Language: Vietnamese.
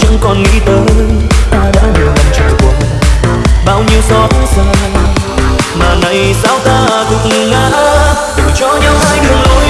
chẳng còn nghĩ tới, ta đã nhiều lần trải qua. Bao nhiêu xót xa, mà nay sao ta cũng ngã. Từng cho nhau hai đường lối